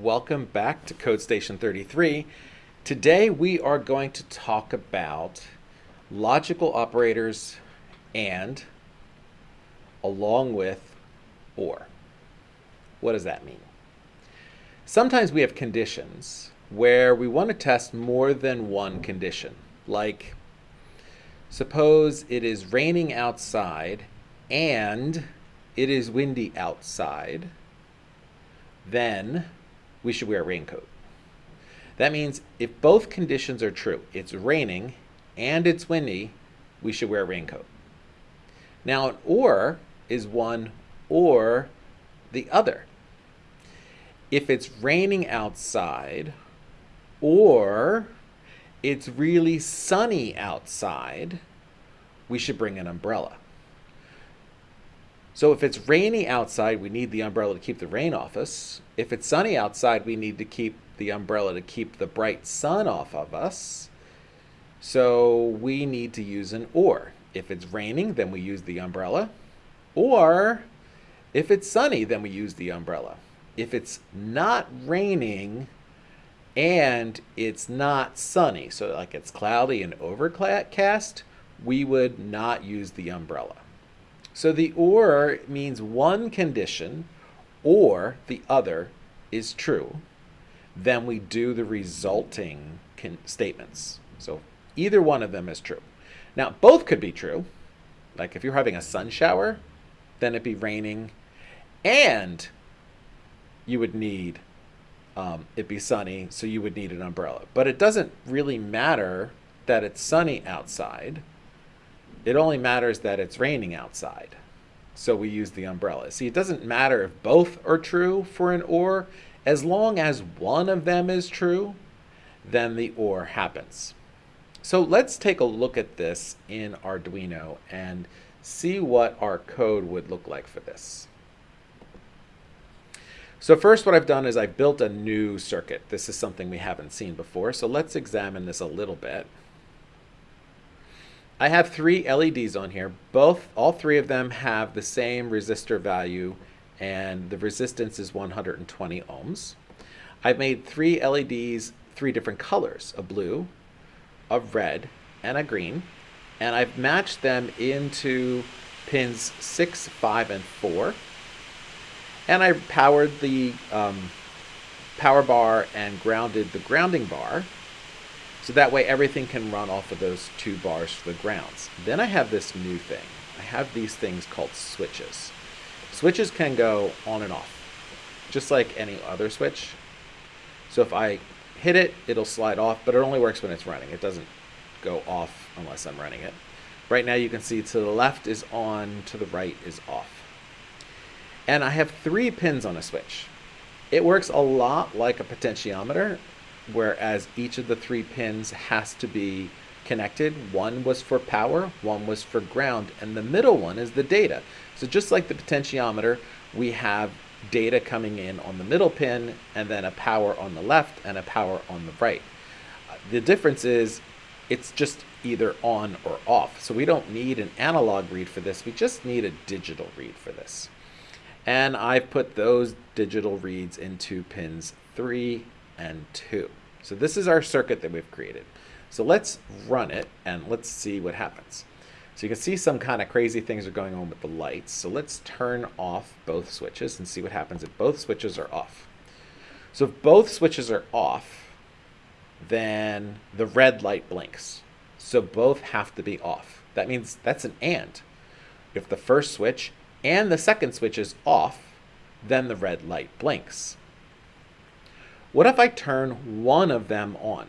welcome back to Code Station 33. Today we are going to talk about logical operators and along with or. What does that mean? Sometimes we have conditions where we want to test more than one condition. Like, suppose it is raining outside and it is windy outside, then we should wear a raincoat. That means if both conditions are true, it's raining and it's windy, we should wear a raincoat. Now an or is one or the other. If it's raining outside or it's really sunny outside, we should bring an umbrella. So if it's rainy outside, we need the umbrella to keep the rain off us. If it's sunny outside, we need to keep the umbrella to keep the bright sun off of us. So we need to use an or. If it's raining, then we use the umbrella. Or if it's sunny, then we use the umbrella. If it's not raining and it's not sunny, so like it's cloudy and overcast, we would not use the umbrella. So the or means one condition or the other is true. Then we do the resulting statements. So either one of them is true. Now, both could be true. Like if you're having a sun shower, then it'd be raining and you would need um, it be sunny, so you would need an umbrella. But it doesn't really matter that it's sunny outside it only matters that it's raining outside. So we use the umbrella. See, it doesn't matter if both are true for an OR. As long as one of them is true, then the OR happens. So let's take a look at this in Arduino and see what our code would look like for this. So first what I've done is I've built a new circuit. This is something we haven't seen before. So let's examine this a little bit. I have three LEDs on here. Both, all three of them have the same resistor value and the resistance is 120 ohms. I've made three LEDs, three different colors, a blue, a red, and a green. And I've matched them into pins 6, 5, and 4. And I powered the um, power bar and grounded the grounding bar so that way everything can run off of those two bars for the grounds. Then I have this new thing. I have these things called switches. Switches can go on and off, just like any other switch. So if I hit it, it'll slide off, but it only works when it's running. It doesn't go off unless I'm running it. Right now you can see to the left is on, to the right is off. And I have three pins on a switch. It works a lot like a potentiometer, whereas each of the three pins has to be connected. One was for power, one was for ground, and the middle one is the data. So just like the potentiometer, we have data coming in on the middle pin, and then a power on the left and a power on the right. The difference is it's just either on or off. So we don't need an analog read for this, we just need a digital read for this. And I've put those digital reads into pins 3 and 2. So this is our circuit that we've created. So let's run it and let's see what happens. So you can see some kind of crazy things are going on with the lights. So let's turn off both switches and see what happens if both switches are off. So if both switches are off, then the red light blinks. So both have to be off. That means that's an AND. If the first switch and the second switch is off, then the red light blinks. What if I turn one of them on?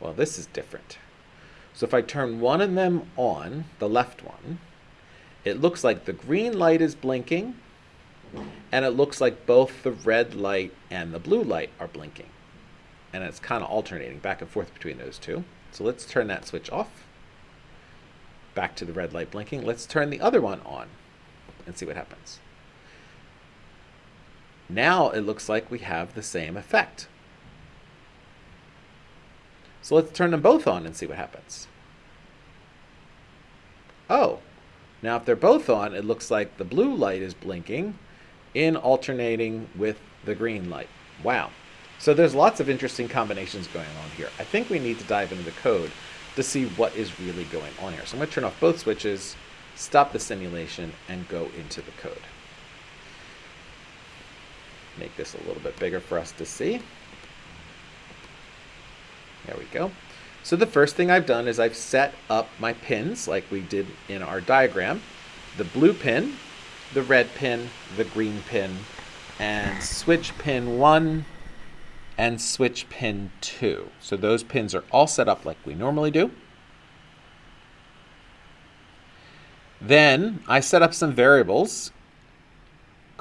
Well, this is different. So if I turn one of them on, the left one, it looks like the green light is blinking, and it looks like both the red light and the blue light are blinking. And it's kind of alternating back and forth between those two. So let's turn that switch off. Back to the red light blinking. Let's turn the other one on and see what happens. Now it looks like we have the same effect. So let's turn them both on and see what happens. Oh, now if they're both on, it looks like the blue light is blinking in alternating with the green light. Wow. So there's lots of interesting combinations going on here. I think we need to dive into the code to see what is really going on here. So I'm going to turn off both switches, stop the simulation, and go into the code. Make this a little bit bigger for us to see. There we go. So the first thing I've done is I've set up my pins like we did in our diagram. The blue pin, the red pin, the green pin, and switch pin 1 and switch pin 2. So those pins are all set up like we normally do. Then I set up some variables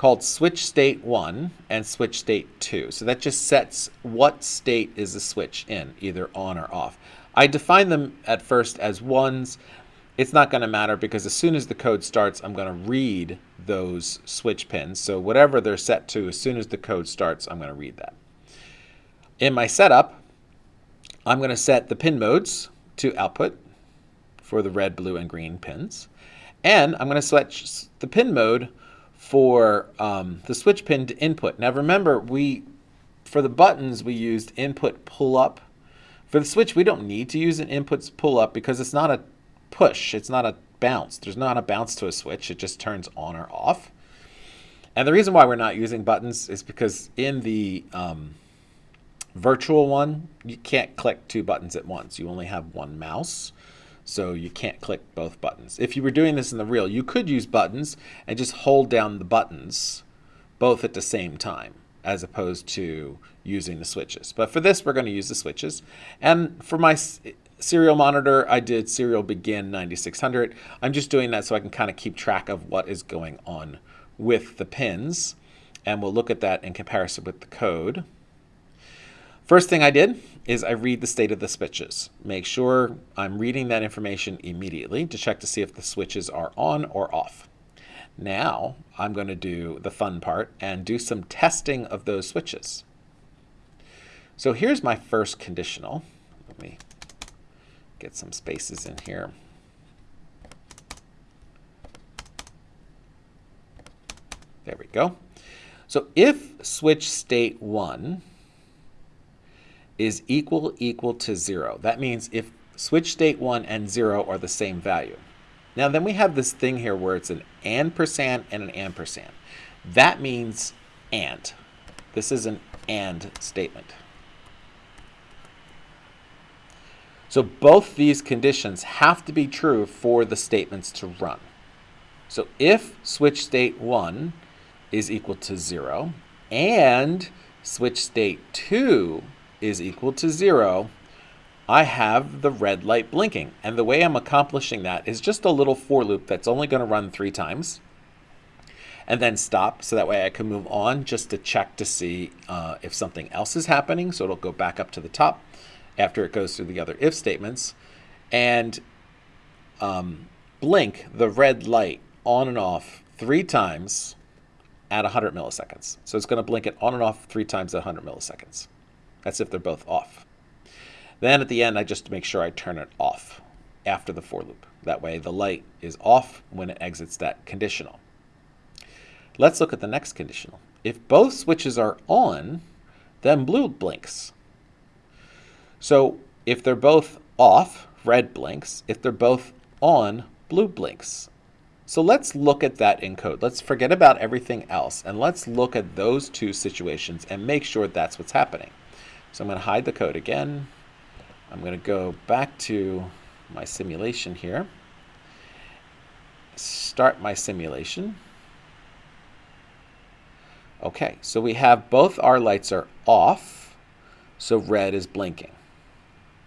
called switch state 1 and switch state 2. So that just sets what state is the switch in, either on or off. I define them at first as ones. It's not going to matter because as soon as the code starts, I'm going to read those switch pins. So whatever they're set to, as soon as the code starts, I'm going to read that. In my setup, I'm going to set the pin modes to output for the red, blue, and green pins. And I'm going to switch the pin mode for um, the switch pin to input. Now remember, we for the buttons, we used input pull up. For the switch, we don't need to use an input pull up because it's not a push. It's not a bounce. There's not a bounce to a switch. It just turns on or off. And the reason why we're not using buttons is because in the um, virtual one, you can't click two buttons at once. You only have one mouse so you can't click both buttons. If you were doing this in the real, you could use buttons and just hold down the buttons both at the same time as opposed to using the switches. But for this, we're going to use the switches. And for my serial monitor, I did serial begin 9600. I'm just doing that so I can kind of keep track of what is going on with the pins. And we'll look at that in comparison with the code. First thing I did is I read the state of the switches. Make sure I'm reading that information immediately to check to see if the switches are on or off. Now I'm going to do the fun part and do some testing of those switches. So here's my first conditional. Let me get some spaces in here. There we go. So if switch state 1 is equal equal to 0. That means if switch state 1 and 0 are the same value. Now then we have this thing here where it's an ampersand and an ampersand. That means and. This is an and statement. So both these conditions have to be true for the statements to run. So if switch state 1 is equal to 0 and switch state 2 is equal to zero, I have the red light blinking. And the way I'm accomplishing that is just a little for loop that's only going to run three times and then stop so that way I can move on just to check to see uh, if something else is happening. So it'll go back up to the top after it goes through the other if statements and um, blink the red light on and off three times at 100 milliseconds. So it's going to blink it on and off three times at 100 milliseconds. That's if they're both off. Then at the end, I just make sure I turn it off after the for loop. That way the light is off when it exits that conditional. Let's look at the next conditional. If both switches are on, then blue blinks. So if they're both off, red blinks. If they're both on, blue blinks. So let's look at that in code. Let's forget about everything else and let's look at those two situations and make sure that's what's happening. So I'm going to hide the code again. I'm going to go back to my simulation here. Start my simulation. Okay, so we have both our lights are off, so red is blinking.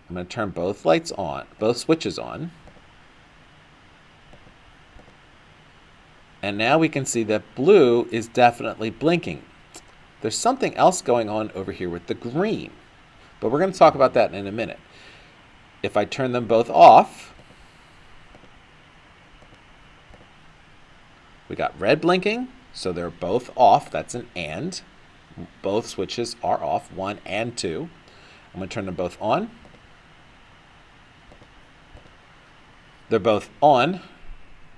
I'm going to turn both lights on, both switches on. And now we can see that blue is definitely blinking. There's something else going on over here with the green, but we're going to talk about that in a minute. If I turn them both off, we got red blinking, so they're both off. That's an AND. Both switches are off, one and two. I'm going to turn them both on. They're both on,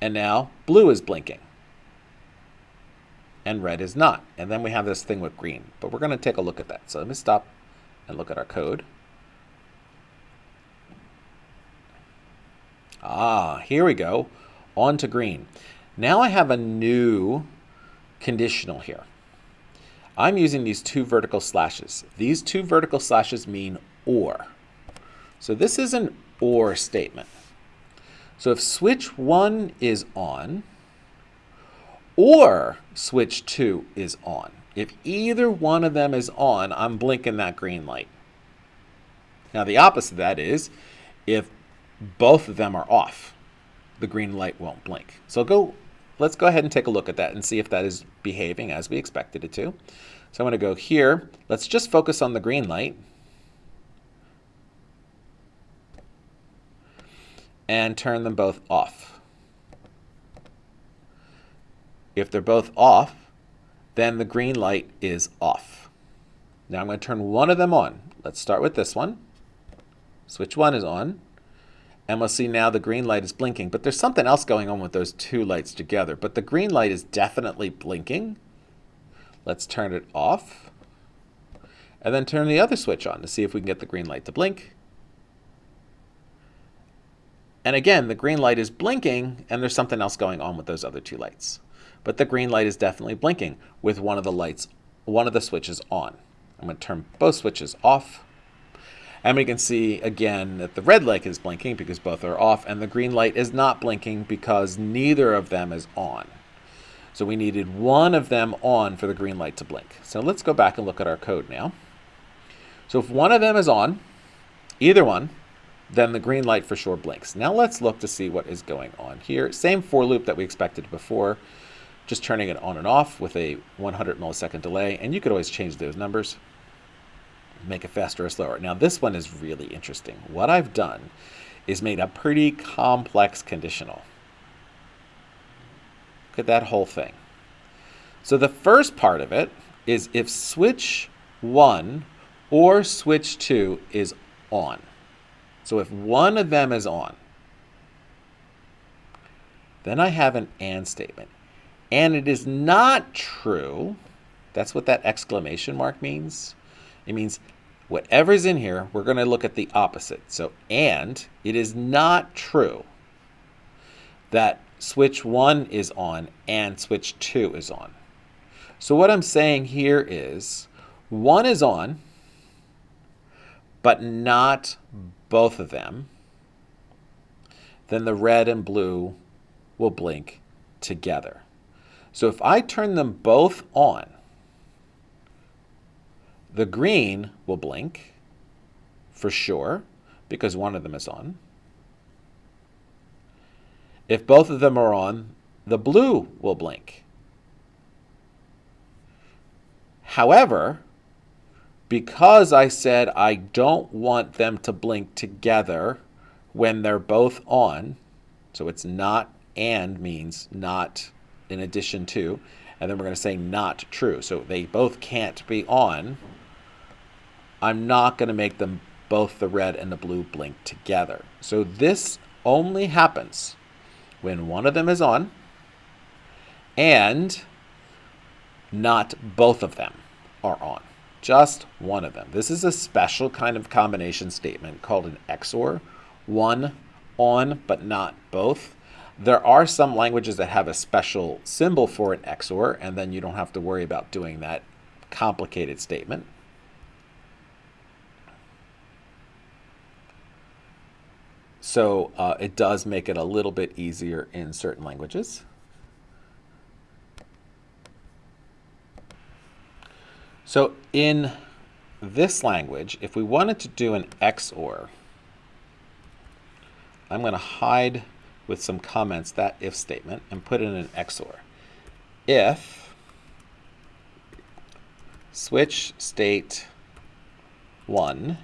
and now blue is blinking. And red is not. And then we have this thing with green. But we're going to take a look at that. So let me stop and look at our code. Ah, here we go. On to green. Now I have a new conditional here. I'm using these two vertical slashes. These two vertical slashes mean or. So this is an or statement. So if switch 1 is on, or switch 2 is on, if either one of them is on, I'm blinking that green light. Now the opposite of that is if both of them are off, the green light won't blink. So go, let's go ahead and take a look at that and see if that is behaving as we expected it to. So I'm going to go here. Let's just focus on the green light. And turn them both off. If they're both off, then the green light is off. Now I'm going to turn one of them on. Let's start with this one. Switch 1 is on. And we'll see now the green light is blinking. But there's something else going on with those two lights together. But the green light is definitely blinking. Let's turn it off. And then turn the other switch on to see if we can get the green light to blink. And again, the green light is blinking, and there's something else going on with those other two lights. But the green light is definitely blinking with one of the lights, one of the switches on. I'm going to turn both switches off. And we can see again that the red light is blinking because both are off and the green light is not blinking because neither of them is on. So we needed one of them on for the green light to blink. So let's go back and look at our code now. So if one of them is on, either one, then the green light for sure blinks. Now let's look to see what is going on here. Same for loop that we expected before, just turning it on and off with a 100 millisecond delay. And you could always change those numbers make it faster or slower. Now this one is really interesting. What I've done is made a pretty complex conditional. Look at that whole thing. So the first part of it is if switch 1 or switch 2 is on. So if one of them is on, then I have an AND statement. And it is not true, that's what that exclamation mark means. It means whatever's in here, we're going to look at the opposite. So, and it is not true that switch 1 is on and switch 2 is on. So what I'm saying here is 1 is on, but not both of them. Then the red and blue will blink together. So if I turn them both on, the green will blink for sure because one of them is on. If both of them are on, the blue will blink. However, because I said I don't want them to blink together when they're both on, so it's not and means not in addition to, and then we're going to say not true. So they both can't be on I'm not going to make them both the red and the blue blink together. So this only happens when one of them is on and not both of them are on. Just one of them. This is a special kind of combination statement called an XOR. One on, but not both. There are some languages that have a special symbol for an XOR, and then you don't have to worry about doing that complicated statement. So uh, it does make it a little bit easier in certain languages. So in this language, if we wanted to do an XOR, I'm going to hide with some comments that if statement and put in an XOR. If switch state 1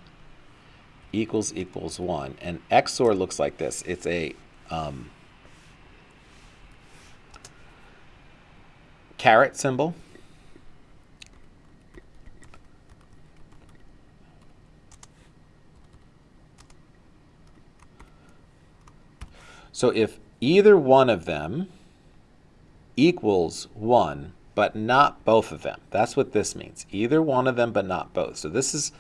equals equals 1. And XOR looks like this. It's a um, caret symbol. So if either one of them equals 1, but not both of them. That's what this means. Either one of them, but not both. So this is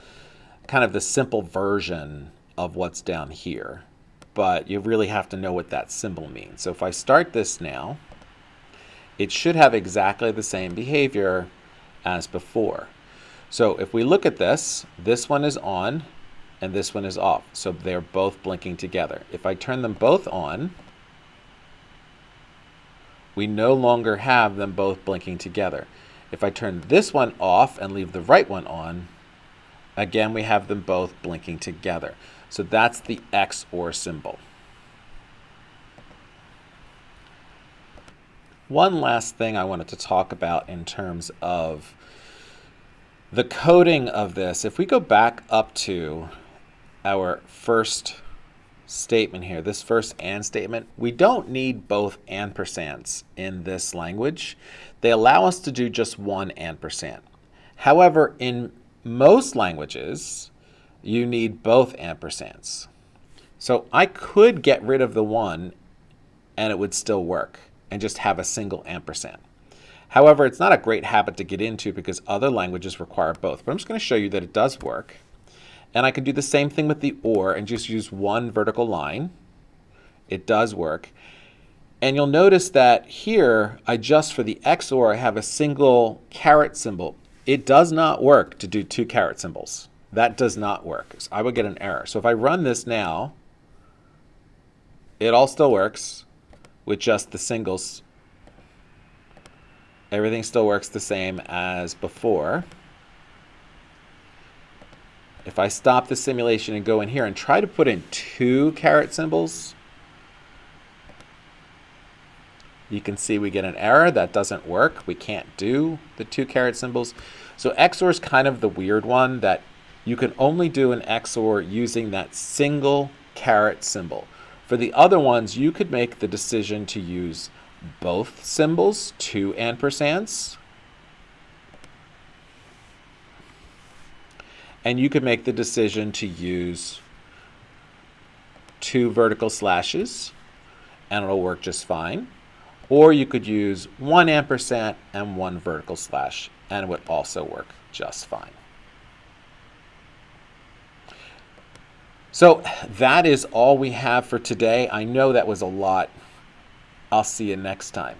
kind of the simple version of what's down here. But you really have to know what that symbol means. So if I start this now, it should have exactly the same behavior as before. So if we look at this, this one is on and this one is off. So they're both blinking together. If I turn them both on, we no longer have them both blinking together. If I turn this one off and leave the right one on, again we have them both blinking together. So that's the XOR symbol. One last thing I wanted to talk about in terms of the coding of this, if we go back up to our first statement here, this first and statement, we don't need both ampersands in this language. They allow us to do just one ampersand. However, in most languages, you need both ampersands. So I could get rid of the one and it would still work and just have a single ampersand. However, it's not a great habit to get into because other languages require both. But I'm just going to show you that it does work. And I can do the same thing with the OR and just use one vertical line. It does work. And you'll notice that here, I just for the XOR, I have a single caret symbol. It does not work to do two caret symbols. That does not work. So I would get an error. So if I run this now, it all still works with just the singles. Everything still works the same as before if I stop the simulation and go in here and try to put in two caret symbols, you can see we get an error. That doesn't work. We can't do the two caret symbols. So XOR is kind of the weird one that you can only do an XOR using that single caret symbol. For the other ones, you could make the decision to use both symbols, two ampersands, and you could make the decision to use two vertical slashes and it'll work just fine. Or you could use one ampersand and one vertical slash and it would also work just fine. So that is all we have for today. I know that was a lot. I'll see you next time.